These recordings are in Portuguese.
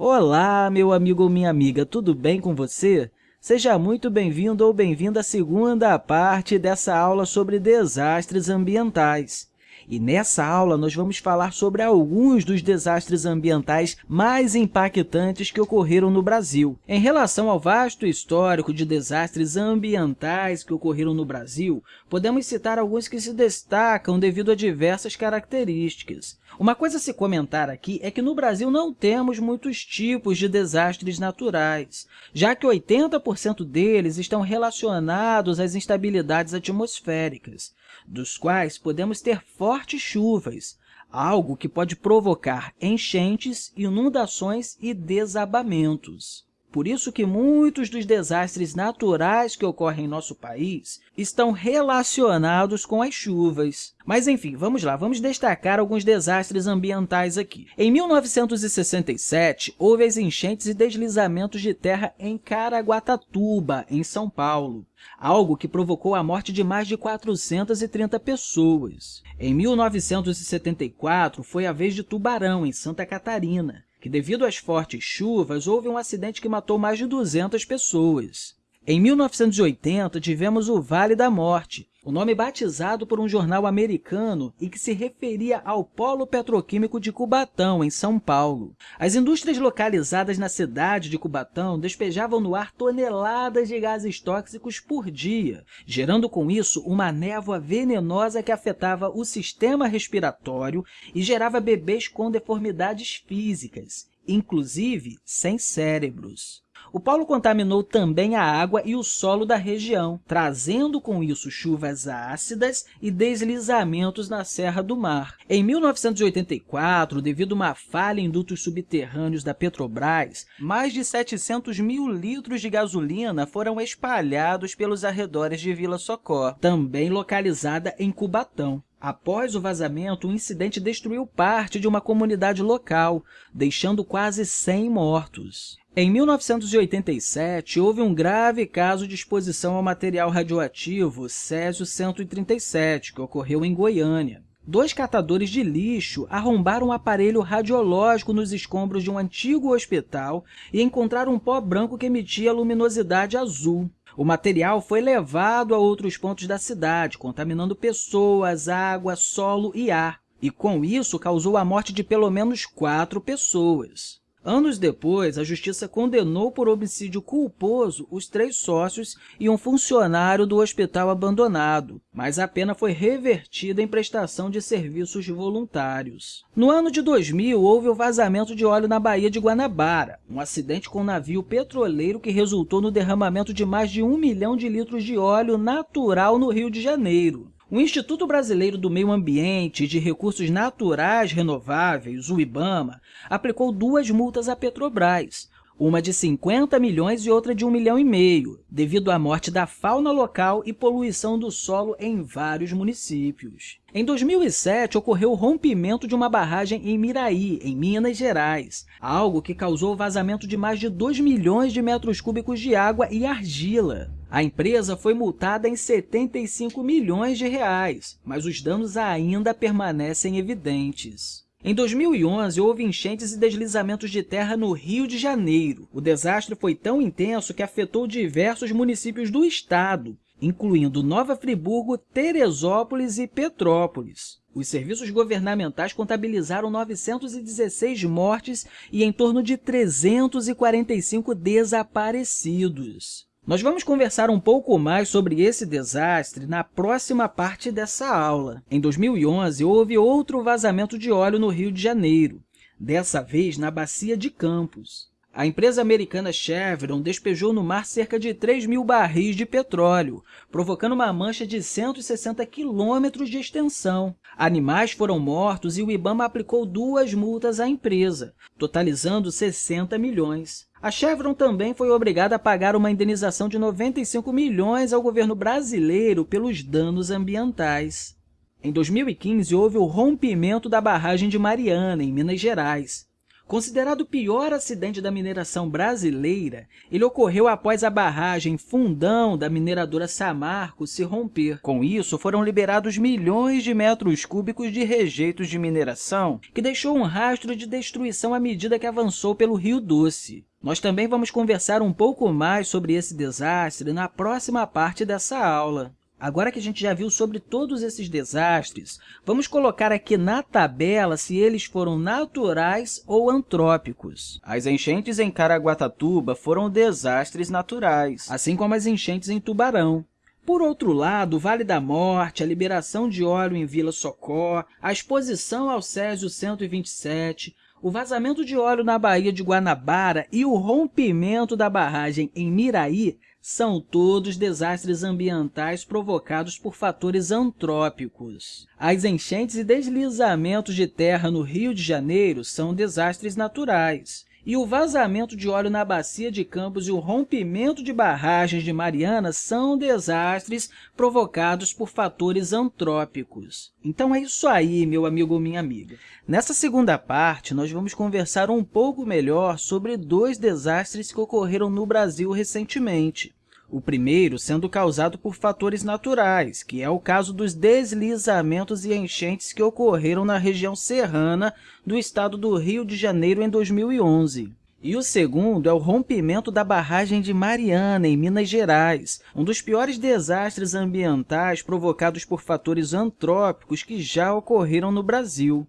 Olá, meu amigo ou minha amiga, tudo bem com você? Seja muito bem-vindo ou bem-vinda à segunda parte dessa aula sobre desastres ambientais. E nessa aula, nós vamos falar sobre alguns dos desastres ambientais mais impactantes que ocorreram no Brasil. Em relação ao vasto histórico de desastres ambientais que ocorreram no Brasil, podemos citar alguns que se destacam devido a diversas características. Uma coisa a se comentar aqui é que no Brasil não temos muitos tipos de desastres naturais, já que 80% deles estão relacionados às instabilidades atmosféricas dos quais podemos ter fortes chuvas, algo que pode provocar enchentes, inundações e desabamentos. Por isso que muitos dos desastres naturais que ocorrem em nosso país estão relacionados com as chuvas. Mas, enfim, vamos lá, vamos destacar alguns desastres ambientais aqui. Em 1967, houve as enchentes e deslizamentos de terra em Caraguatatuba, em São Paulo, algo que provocou a morte de mais de 430 pessoas. Em 1974, foi a vez de Tubarão, em Santa Catarina que, devido às fortes chuvas, houve um acidente que matou mais de 200 pessoas. Em 1980, tivemos o Vale da Morte, o nome batizado por um jornal americano e que se referia ao polo petroquímico de Cubatão, em São Paulo. As indústrias localizadas na cidade de Cubatão despejavam no ar toneladas de gases tóxicos por dia, gerando com isso uma névoa venenosa que afetava o sistema respiratório e gerava bebês com deformidades físicas, inclusive sem cérebros. O polo contaminou também a água e o solo da região, trazendo com isso chuvas ácidas e deslizamentos na Serra do Mar. Em 1984, devido a uma falha em dutos subterrâneos da Petrobras, mais de 700 mil litros de gasolina foram espalhados pelos arredores de Vila Socó, também localizada em Cubatão. Após o vazamento, o incidente destruiu parte de uma comunidade local, deixando quase 100 mortos. Em 1987, houve um grave caso de exposição ao material radioativo Césio-137, que ocorreu em Goiânia. Dois catadores de lixo arrombaram um aparelho radiológico nos escombros de um antigo hospital e encontraram um pó branco que emitia luminosidade azul. O material foi levado a outros pontos da cidade, contaminando pessoas, água, solo e ar, e com isso causou a morte de pelo menos quatro pessoas. Anos depois, a Justiça condenou por homicídio culposo os três sócios e um funcionário do hospital abandonado, mas a pena foi revertida em prestação de serviços voluntários. No ano de 2000, houve o vazamento de óleo na Baía de Guanabara, um acidente com um navio petroleiro que resultou no derramamento de mais de um milhão de litros de óleo natural no Rio de Janeiro. O Instituto Brasileiro do Meio Ambiente e de Recursos Naturais Renováveis, o IBAMA, aplicou duas multas à Petrobras, uma de 50 milhões e outra de 1 milhão e meio, devido à morte da fauna local e poluição do solo em vários municípios. Em 2007, ocorreu o rompimento de uma barragem em Miraí, em Minas Gerais, algo que causou o vazamento de mais de 2 milhões de metros cúbicos de água e argila. A empresa foi multada em 75 milhões de reais, mas os danos ainda permanecem evidentes. Em 2011, houve enchentes e deslizamentos de terra no Rio de Janeiro. O desastre foi tão intenso que afetou diversos municípios do estado, incluindo Nova Friburgo, Teresópolis e Petrópolis. Os serviços governamentais contabilizaram 916 mortes e em torno de 345 desaparecidos. Nós vamos conversar um pouco mais sobre esse desastre na próxima parte dessa aula. Em 2011, houve outro vazamento de óleo no Rio de Janeiro, dessa vez na Bacia de Campos. A empresa americana Chevron despejou no mar cerca de 3 mil barris de petróleo, provocando uma mancha de 160 quilômetros de extensão. Animais foram mortos e o IBAMA aplicou duas multas à empresa, totalizando 60 milhões. A Chevron também foi obrigada a pagar uma indenização de 95 milhões ao governo brasileiro pelos danos ambientais. Em 2015, houve o rompimento da barragem de Mariana, em Minas Gerais. Considerado o pior acidente da mineração brasileira, ele ocorreu após a barragem Fundão da mineradora Samarco se romper. Com isso, foram liberados milhões de metros cúbicos de rejeitos de mineração, que deixou um rastro de destruição à medida que avançou pelo Rio Doce. Nós também vamos conversar um pouco mais sobre esse desastre na próxima parte dessa aula. Agora que a gente já viu sobre todos esses desastres, vamos colocar aqui na tabela se eles foram naturais ou antrópicos. As enchentes em Caraguatatuba foram desastres naturais, assim como as enchentes em Tubarão. Por outro lado, o Vale da Morte, a liberação de óleo em Vila Socó, a exposição ao Césio 127, o vazamento de óleo na Baía de Guanabara e o rompimento da barragem em Miraí são todos desastres ambientais provocados por fatores antrópicos. As enchentes e deslizamentos de terra no Rio de Janeiro são desastres naturais e o vazamento de óleo na bacia de Campos e o rompimento de barragens de Mariana são desastres provocados por fatores antrópicos. Então é isso aí, meu amigo ou minha amiga. Nessa segunda parte, nós vamos conversar um pouco melhor sobre dois desastres que ocorreram no Brasil recentemente. O primeiro sendo causado por fatores naturais, que é o caso dos deslizamentos e enchentes que ocorreram na região serrana do estado do Rio de Janeiro em 2011. E o segundo é o rompimento da barragem de Mariana, em Minas Gerais, um dos piores desastres ambientais provocados por fatores antrópicos que já ocorreram no Brasil.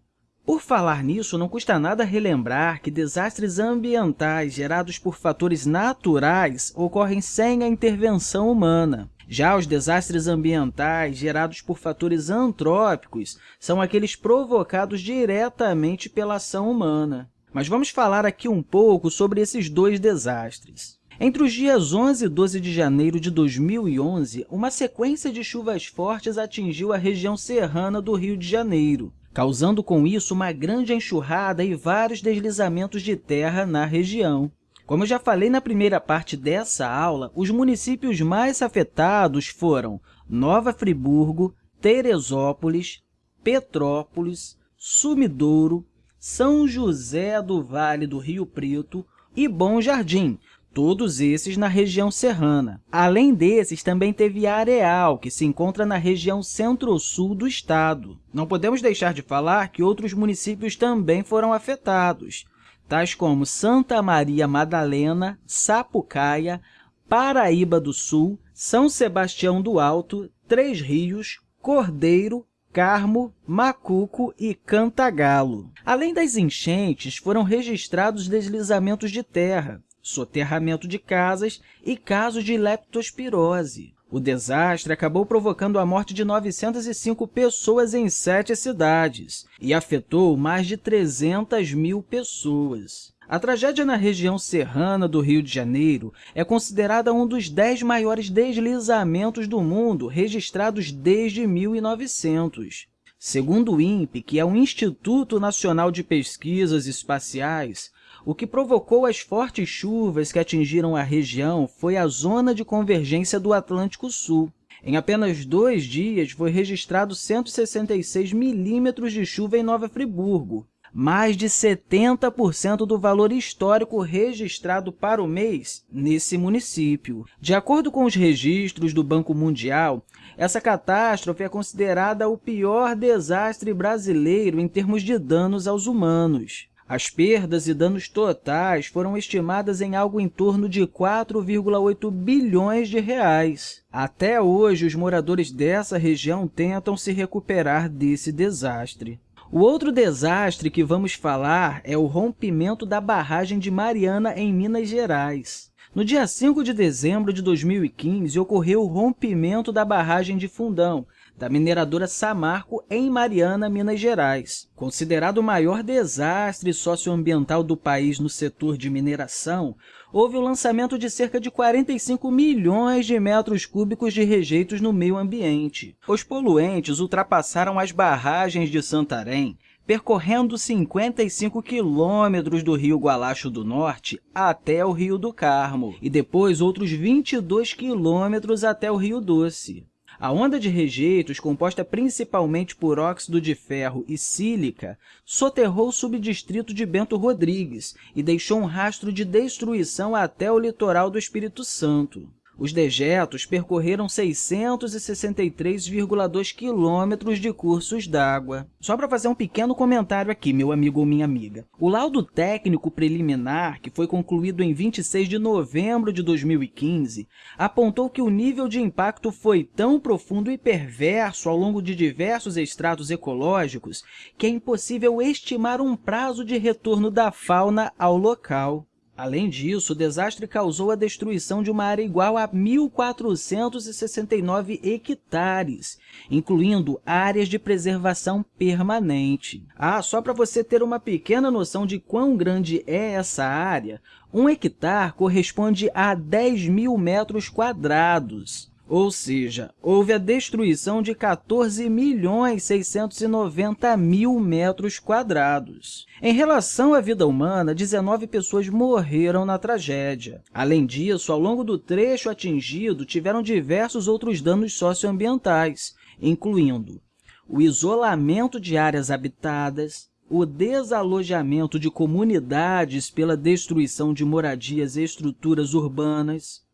Por falar nisso, não custa nada relembrar que desastres ambientais gerados por fatores naturais ocorrem sem a intervenção humana. Já os desastres ambientais gerados por fatores antrópicos são aqueles provocados diretamente pela ação humana. Mas vamos falar aqui um pouco sobre esses dois desastres. Entre os dias 11 e 12 de janeiro de 2011, uma sequência de chuvas fortes atingiu a região serrana do Rio de Janeiro causando com isso uma grande enxurrada e vários deslizamentos de terra na região. Como eu já falei na primeira parte dessa aula, os municípios mais afetados foram Nova Friburgo, Teresópolis, Petrópolis, Sumidouro, São José do Vale do Rio Preto e Bom Jardim, todos esses na região serrana. Além desses, também teve Areal, que se encontra na região centro-sul do estado. Não podemos deixar de falar que outros municípios também foram afetados, tais como Santa Maria Madalena, Sapucaia, Paraíba do Sul, São Sebastião do Alto, Três Rios, Cordeiro, Carmo, Macuco e Cantagalo. Além das enchentes, foram registrados deslizamentos de terra, soterramento de casas e casos de leptospirose. O desastre acabou provocando a morte de 905 pessoas em sete cidades e afetou mais de 300 mil pessoas. A tragédia na região serrana do Rio de Janeiro é considerada um dos dez maiores deslizamentos do mundo registrados desde 1900. Segundo o INPE, que é o Instituto Nacional de Pesquisas Espaciais, o que provocou as fortes chuvas que atingiram a região foi a zona de convergência do Atlântico Sul. Em apenas dois dias, foi registrado 166 milímetros de chuva em Nova Friburgo, mais de 70% do valor histórico registrado para o mês nesse município. De acordo com os registros do Banco Mundial, essa catástrofe é considerada o pior desastre brasileiro em termos de danos aos humanos. As perdas e danos totais foram estimadas em algo em torno de 4,8 bilhões de reais. Até hoje, os moradores dessa região tentam se recuperar desse desastre. O outro desastre que vamos falar é o rompimento da barragem de Mariana, em Minas Gerais. No dia 5 de dezembro de 2015, ocorreu o rompimento da barragem de Fundão, da mineradora Samarco, em Mariana, Minas Gerais. Considerado o maior desastre socioambiental do país no setor de mineração, houve o lançamento de cerca de 45 milhões de metros cúbicos de rejeitos no meio ambiente. Os poluentes ultrapassaram as barragens de Santarém, percorrendo 55 quilômetros do rio Gualacho do Norte até o Rio do Carmo, e depois outros 22 quilômetros até o Rio Doce. A onda de rejeitos, composta principalmente por óxido de ferro e sílica, soterrou o subdistrito de Bento Rodrigues e deixou um rastro de destruição até o litoral do Espírito Santo. Os dejetos percorreram 663,2 quilômetros de cursos d'água. Só para fazer um pequeno comentário aqui, meu amigo ou minha amiga. O laudo técnico preliminar, que foi concluído em 26 de novembro de 2015, apontou que o nível de impacto foi tão profundo e perverso ao longo de diversos estratos ecológicos que é impossível estimar um prazo de retorno da fauna ao local. Além disso, o desastre causou a destruição de uma área igual a 1.469 hectares, incluindo áreas de preservação permanente. Ah, só para você ter uma pequena noção de quão grande é essa área, um hectare corresponde a 10 mil metros quadrados. Ou seja, houve a destruição de 14 milhões 690 mil metros quadrados. Em relação à vida humana, 19 pessoas morreram na tragédia. Além disso, ao longo do trecho atingido, tiveram diversos outros danos socioambientais, incluindo o isolamento de áreas habitadas, o desalojamento de comunidades pela destruição de moradias e estruturas urbanas,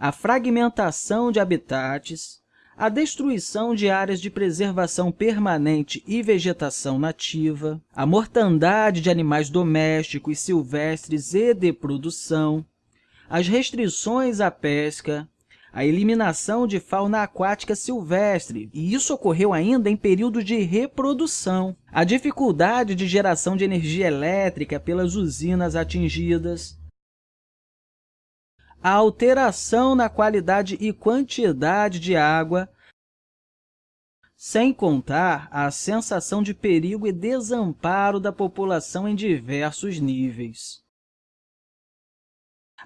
a fragmentação de habitats, a destruição de áreas de preservação permanente e vegetação nativa, a mortandade de animais domésticos, silvestres e de produção, as restrições à pesca, a eliminação de fauna aquática silvestre, e isso ocorreu ainda em período de reprodução, a dificuldade de geração de energia elétrica pelas usinas atingidas, a alteração na qualidade e quantidade de água, sem contar a sensação de perigo e desamparo da população em diversos níveis.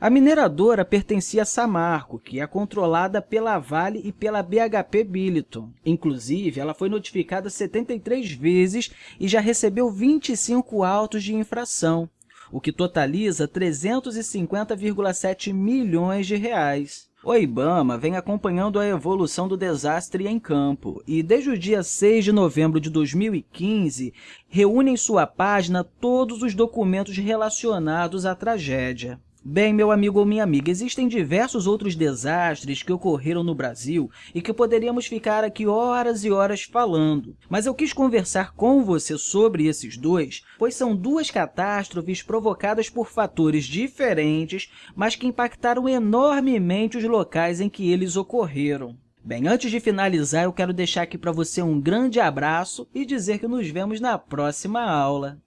A mineradora pertencia a Samarco, que é controlada pela Vale e pela BHP Billiton. Inclusive, ela foi notificada 73 vezes e já recebeu 25 autos de infração o que totaliza 350,7 milhões de reais. O IBAMA vem acompanhando a evolução do desastre em campo e, desde o dia 6 de novembro de 2015, reúne em sua página todos os documentos relacionados à tragédia. Bem, meu amigo ou minha amiga, existem diversos outros desastres que ocorreram no Brasil e que poderíamos ficar aqui horas e horas falando, mas eu quis conversar com você sobre esses dois, pois são duas catástrofes provocadas por fatores diferentes, mas que impactaram enormemente os locais em que eles ocorreram. Bem, antes de finalizar, eu quero deixar aqui para você um grande abraço e dizer que nos vemos na próxima aula.